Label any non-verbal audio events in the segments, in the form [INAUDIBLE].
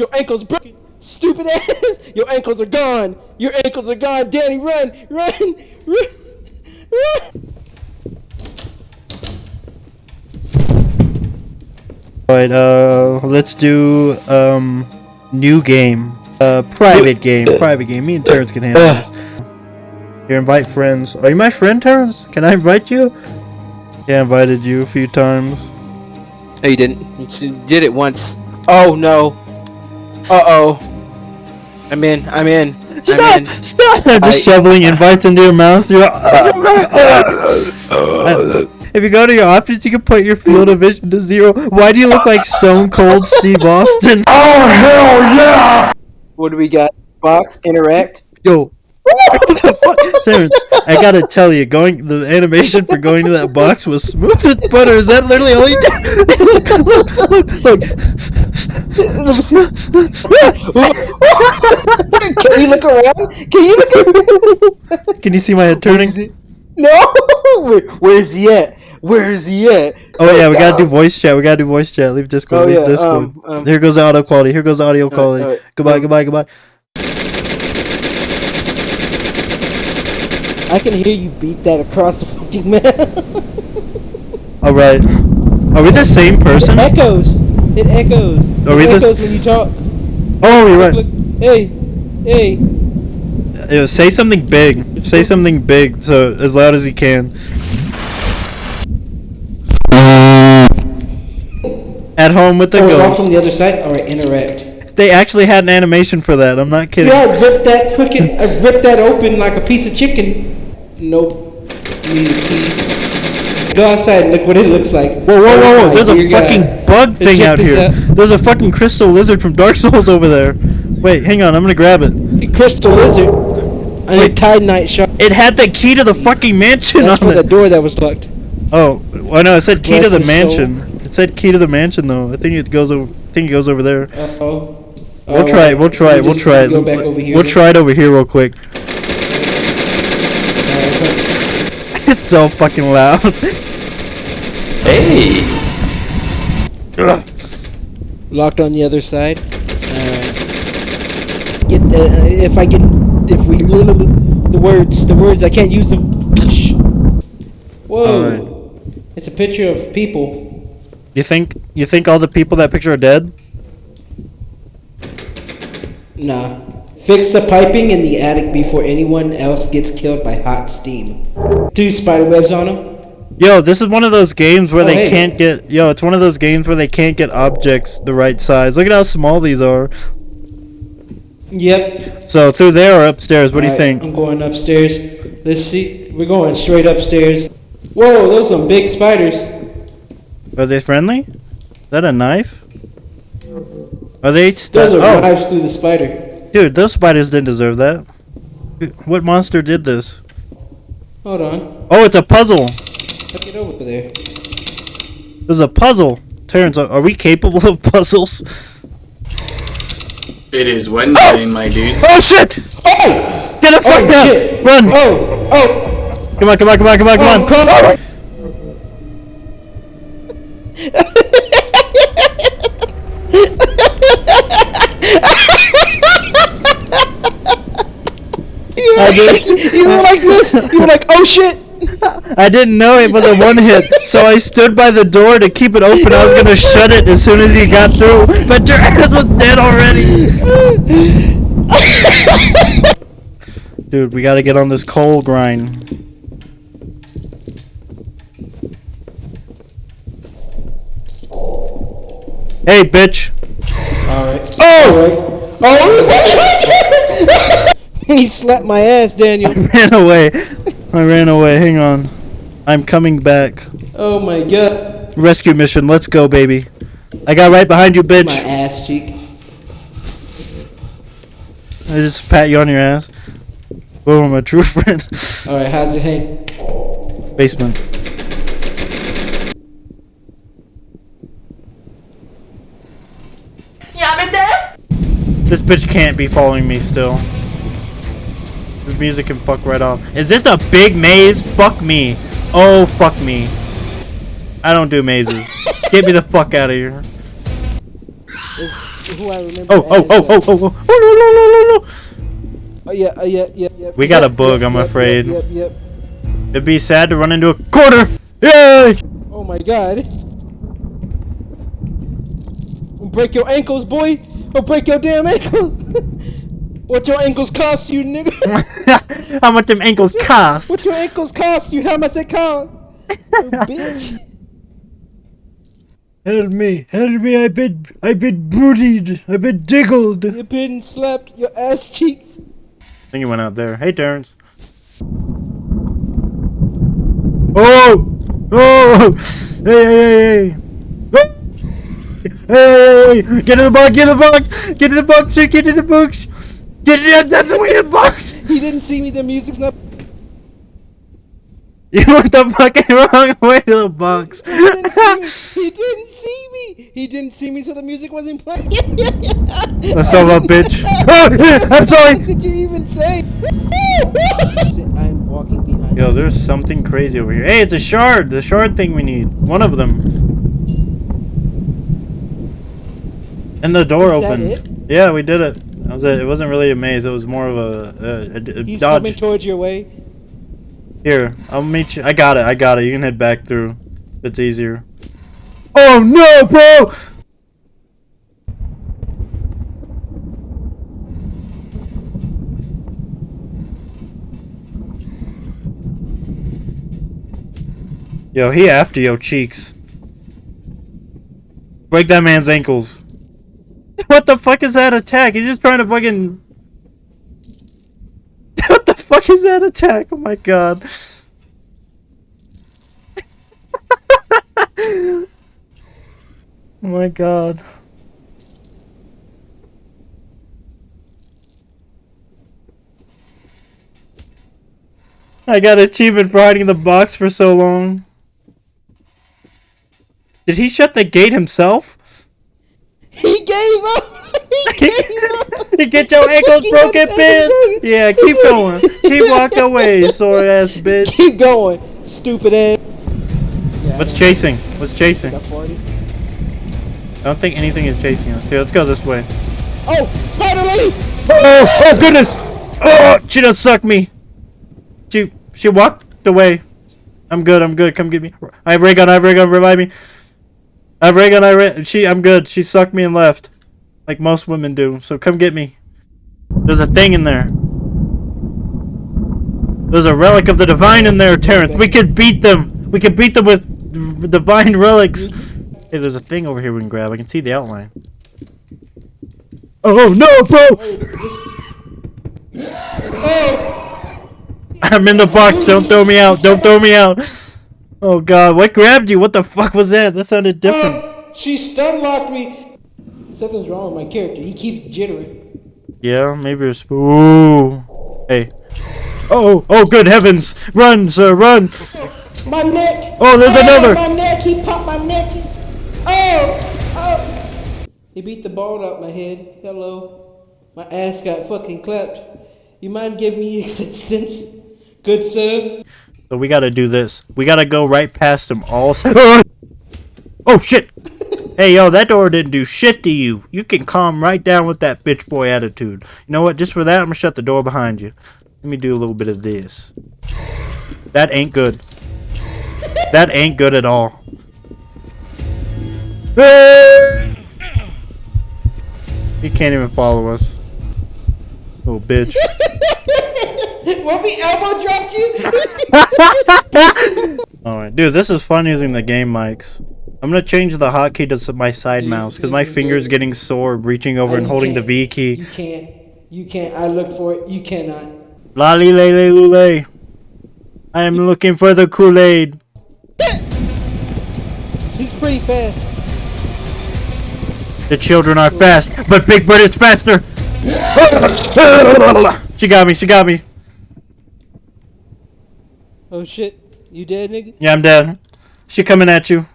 Your ankle's broken. Stupid ass. [LAUGHS] Your ankles are gone. Your ankles are gone. Danny, run, run, run, run. Alright, uh, let's do, um, new game. Uh, private game, private game. Me and Terrence can handle this. Here, invite friends. Are you my friend, Terrence? Can I invite you? Yeah, I invited you a few times. No, you didn't. You did it once. Oh no. Uh oh. I'm in. I'm in. I'm Stop! in. Stop! I'm just I- shoveling invites into your mouth. You're, if you go to your options, you can put your field of vision to zero. Why do you look like Stone Cold Steve Austin? [LAUGHS] Oh hell yeah! What do we got? Box interact. Yo. [LAUGHS] What the fuck? Terrence, I gotta tell you, going the animation for going to that box was smooth as butter. Is that literally all you did? [LAUGHS] look, look, look. Can you look around? Can you look around? Can you see my head turning? No. Where, where's he at? Where is he at? Oh yeah, we gotta do voice chat. We gotta do voice chat. Leave Discord. Oh, leave yeah, Discord. um, um. Here goes audio quality. Here goes audio quality. alright. Goodbye. Um, Goodbye. Goodbye. I can hear you beat that across the fucking [LAUGHS] map. All right. Are we the same person? Echoes. It echoes. We it this- echoes when you talk. Oh, you're right. Hey, hey. Say something big. Say something big, so as loud as you can. At home with the Oh, ghost. from the other side. All right, interact. They actually had an animation for that. I'm not kidding. Yeah, I ripped that quick. I uh, ripped that open like a piece of chicken. Nope. Need a key. Go outside and look what it looks like. Whoa, whoa, whoa, whoa! Oh, There's a God. fucking bug thing out here. There's a fucking crystal lizard from Dark Souls over there. Wait, hang on, I'm gonna grab it. A crystal lizard. And a Wait. tide night shark. It had the key to the fucking mansion That's on for the door that was locked. Oh, well, no, it said key to the mansion. It said key to the mansion though. I think it goes over. I think it goes over there. Uh oh. We'll try it. We'll try it. We'll try it. Go back over here. We'll try it over here real quick. Alright, It's so fucking loud. Hey! Ugh. Locked on the other side. Alright. Get uh, if I get if we the words the words I can't use them. Whoa! Alright. It's a picture of people. You think you think all the people that picture are dead? Nah. Fix the piping in the attic before anyone else gets killed by hot steam. Two spider webs on them. Yo, this is one of those games where Oh, they hey. can't get. Yo, it's one of those games where they can't get objects the right size. Look at how small these are. Yep. So through there or upstairs? What do you Alright, think? I'm going upstairs. Let's see. We're going straight upstairs. Whoa, those are some big spiders. Are they friendly? Is that a knife? Are they? Those are oh, knives through the spider. Dude, those spiders didn't deserve that. What monster did this? Hold on. Oh, it's a puzzle. Let's get over there. There's a puzzle. Terrence, are, are we capable of puzzles? It is Wednesday, oh! my dude. Oh shit! Oh! Get the fuck Oh, out! shit. Run! Oh! Oh! Come on, come on, come on, come on, come Oh, on! come on! [LAUGHS] You were, I did- [LAUGHS] you were like this. You were like, oh shit. I didn't know it was a one hit, so I stood by the door to keep it open. I was gonna shut it as soon as he got through, but your ass was dead already. Dude, we gotta get on this coal grind. Hey, bitch. Alright. Oh! Oh! [LAUGHS] [LAUGHS] [LAUGHS] he slapped my ass, Daniel. I ran away. I ran away. Hang on. I'm coming back. Oh my god. Rescue mission. Let's go, baby. I got right behind you, bitch. My ass cheek. I just pat you on your ass. I'm a true [LAUGHS] friend. Alright, how's it hang? Basement. This bitch can't be following me still. The music can fuck right off. Is this a big maze? Fuck me. Oh, fuck me. I don't do mazes. [LAUGHS] Get me the fuck out of here. who I. Oh, oh, oh, uh, oh, oh, oh, oh, no, no, no, no, no. Oh yeah, uh, yeah, yeah, yeah. We got a bug, yep, I'm yep, afraid. Yep, yep, yep. It'd be sad to run into a corner. Yay! Oh my god. Break your ankles, boy. I'll break your damn ankles. [LAUGHS] what your ankles cost you, nigga? [LAUGHS] How much them ankles cost? what your ankles cost you? How much they cost? You [LAUGHS] bitch. Help me, help me, I've been, I've been bootied, I've been diggled. You been slapped your ass cheeks. I think he went out there. Hey, Terrence. Oh! Oh! Hey, hey, hey, hey! Oh! Hey, hey, hey! Get in the box! Get in the box! Get in the box! Get in the box! Get in that's the way in the box! He didn't see me. The music's not. [LAUGHS] You went the fucking wrong way to the box. He didn't see me. He didn't see me. He didn't see me, so the music wasn't playing. The son of a bitch. [LAUGHS] Oh, [LAUGHS] I'm sorry. What did you even say? I'm walking behind. Yo, there's something crazy over here. Hey, it's a shard. The shard thing we need. One of them. And the door Is that opened. it? Yeah, we did it. That was it. It wasn't really a maze. It was more of a, a, a- a He's coming towards your way. Here, I'll meet you. I got it. I got it. You can head back through. It's easier. Oh no, bro! Yo, he after your cheeks. Break that man's ankles. [LAUGHS] What the fuck is that attack? He's just trying to fucking. [LAUGHS] What the fuck is that attack? Oh my god. [LAUGHS] oh my god. I got achievement for hiding the box for so long. Did he shut the gate himself? He gave up. [LAUGHS] [LAUGHS] He gave up. [LAUGHS] you get your ankles broken, bitch. Yeah, keep going. Keep walking away, sore ass bitch. Keep going, stupid ass. Yeah, What's chasing? What's chasing? I don't think anything is chasing us. Here, let's go this way. Oh, Spider Lady! Oh, oh goodness! Oh, she done sucked me. She she walked away. I'm good. I'm good. Come get me. I have ray gun. I have ray gun. Revive me. I ray gun. I ray. She. I'm good. She sucked me and left, like most women do. So come get me. There's a thing in there. There's a relic of the divine in there, Terrence. We could beat them. We could beat them with divine relics. Hey, there's a thing over here we can grab. I can see the outline. Oh no, bro! Oh, I'm in the box. Don't throw me out. Don't throw me out. Oh god, what grabbed you? What the fuck was that? That sounded uh, different. oh, she stun locked me. Something's wrong with my character. He keeps jittering. Yeah, maybe it's. Ooh. Hey. Oh, oh, good heavens! Run, sir, run! [LAUGHS] My neck. Oh, there's oh, another. My neck. He popped my neck. Oh, oh. He beat the ball out my head. Hello. My ass got fucking clapped. You mind giving me [LAUGHS] assistance? Good sir. So we gotta do this. We gotta go right past them all. [LAUGHS] Oh, s- Oh shit! Hey yo, that door didn't do shit to you. You can calm right down with that bitch boy attitude. You know what? Just for that, I'm gonna shut the door behind you. Let me do a little bit of this. That ain't good. That ain't good at all. He can't even follow us. Oh bitch. [LAUGHS] [LAUGHS] What we elbow dropped you? [LAUGHS] Alright, dude, this is fun using the game mics. I'm gonna change the hotkey to my side mouse because my finger's getting sore reaching over and holding the. V key. You can't. You can't. I looked for it. You cannot. La li le le lule. I am looking for the Kool-Aid. [LAUGHS] She's pretty fast. The children are fast, but Big Bird is faster. she got me, she got me. Oh shit. You dead, nigga? Yeah, I'm dead. She coming at you.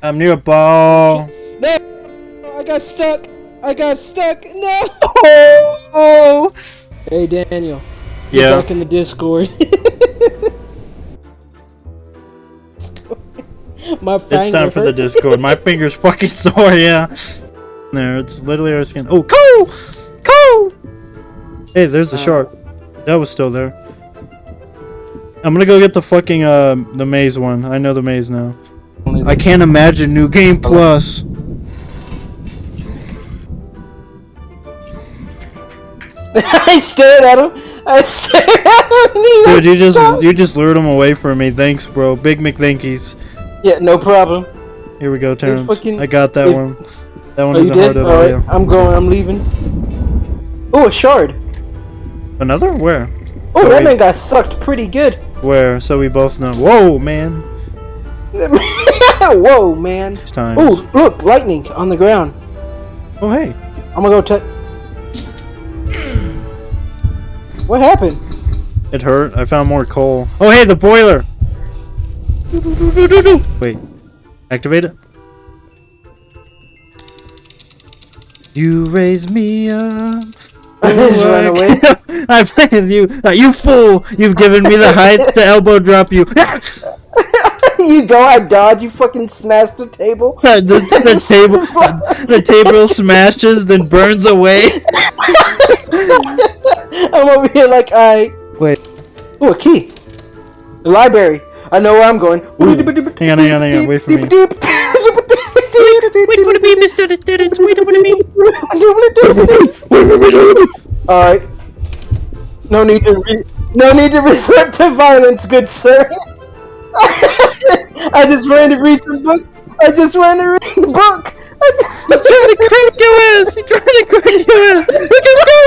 I'm near a ball. No! I got stuck. I got stuck. No. [LAUGHS] Oh, Hey Daniel. Yeah. Back in the Discord. [LAUGHS] My It's time for the Discord. My finger's fucking sore, yeah. there. It's literally our skin. Oh, Cole! Cole! Hey, there's the shark. That was still there. I'm gonna go get the fucking uh the maze one. I know the maze now. I can't imagine new game plus. [LAUGHS] I stared at him. I stared at him. Dude, you just "Stop." you just lured him away from me. Thanks, bro. Big McThankies. Yeah, no problem. Here we go, Terrence. fucking- I got that if- one. That one Oh, isn't hard did? at all. Alright, Yeah. I'm going. I'm leaving. Oh, a shard. Another? Where? Oh, Oh, that man got sucked pretty good. Where? So we both know. Whoa, man. [LAUGHS] Whoa, man. Oh, look, lightning on the ground. Oh, hey. I'm gonna go touch. What happened? It hurt. I found more coal. Oh, hey, the boiler. Wait. Activate it. You raise me up. [LAUGHS] I just away. I played you. Uh, you fool! You've given me the height to [LAUGHS] elbow drop you. [LAUGHS] you go, I dodge, you fucking smash the table. the, the table, the table smashes, then burns away. I'm over here like I. Wait. Oh, a key. The library. I know where I'm going. Hang on, hang on, hang on. Wait for me. Wait for me, Mr. Lieutenant. Wait for me. I don't want to do it. Alright. No need to re- no need to [LAUGHS] resort to violence, good sir. [LAUGHS] I just ran to read some book. I just ran to read a book. I just He's trying to crack your ass. He's trying to crack your ass. Look at go.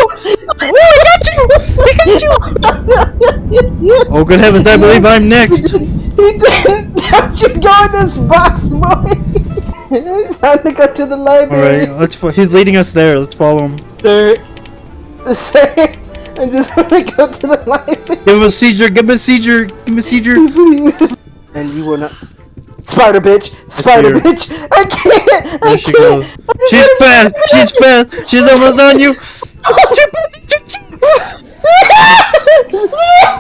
Oh, I got you. I got you. Oh, good heavens. I believe I'm next. [LAUGHS] He didn't. Don't you go in this box, boy. It's [LAUGHS] time to go to the library. Alright, let's. Fo- he's leading us there. Let's follow him. Sir, sir, I just want to go to the library. Give him a seizure. Give him a seizure. Give him a seizure. [LAUGHS] And you will not. Spider bitch! Spider her. bitch! I can't! I she can't! goes. She's fast. She's fast. She's almost on you. [LAUGHS] run,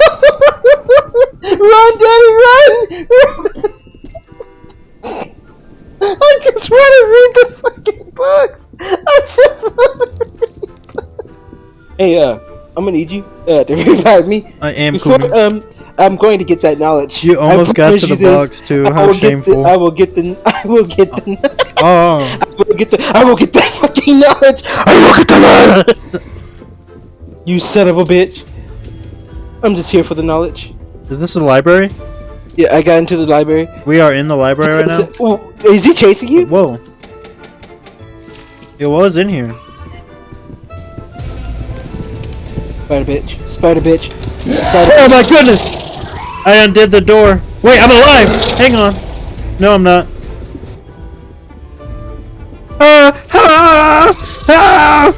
Hey, uh, I'm gonna need you uh, [LAUGHS] to revive me. I am Before, coming. um, I'm going to get that knowledge. You almost got to the box too. I How shameful. The, I will get the. [LAUGHS] I will get the. Oh. [LAUGHS] I will get the. I will get that fucking knowledge. I will get the knowledge. you son of a bitch. I'm just here for the knowledge. Is this the library? Yeah, I got into the library. We are in the library right now. Is he chasing you? Whoa. It was in here. Spider bitch. Spider bitch. Spider. Oh my goodness! I undid the door. Wait, I'm alive! Hang on. No, I'm not. Ah! Ah! Ah!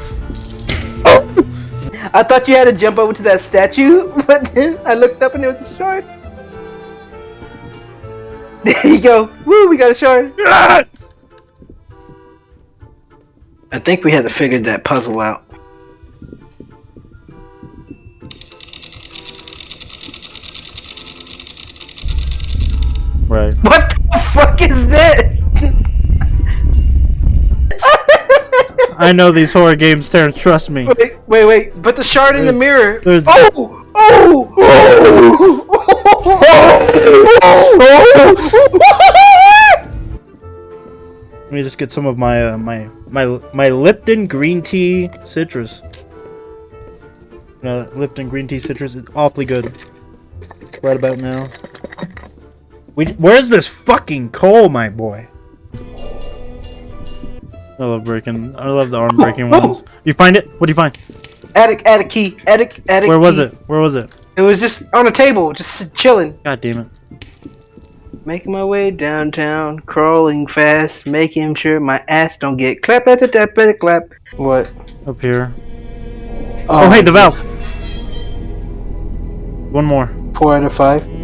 I thought you had to jump over to that statue, [LAUGHS] but then I looked up and it was a shard. [LAUGHS] There you go. Woo, we got a shard. Ah! I think we had to figure that puzzle out. Right. [LAUGHS] What the fuck is this? I know these horror games, Terrence. Trust me. wait, wait, wait. Put the shard in the mirror. there's- Oh! Oh! Oh! Oh! Let me just get some of my uh, my my my Lipton green tea citrus. Uh, Lipton green tea citrus is awfully good. Right about now. We where's this fucking coal, my boy? I love breaking. I love the arm breaking ones. You find it? What do you find? Attic, attic key, attic, attic. Where was key. it? Where was it? It was just on a table, just chilling. God damn it! Making my way downtown, crawling fast, making sure my ass don't get clap at the tap at the clap. What? Up here. Oh, oh hey, the valve. One more. Four out of five.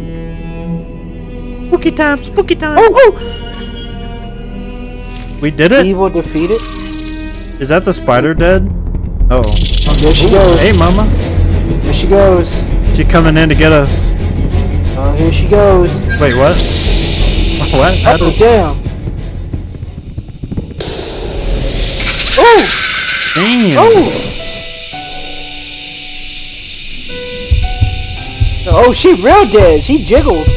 Spooky time. Spooky time. Oh, oh! We did it. Evil defeated. Is that the spider dead? Oh. oh there she goes. Hey, mama. There she goes. She coming in to get us. Oh, here she goes. Wait, what? [LAUGHS] What? How Oh, did- damn. Oh! Damn. Oh! Oh, she real dead. She jiggled.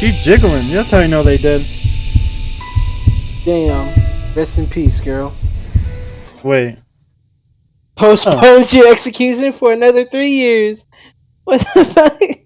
She jiggling. That's how you know they did. Damn. Rest in peace, girl. Wait. Postpone your execution for another three years. What the [LAUGHS] fuck?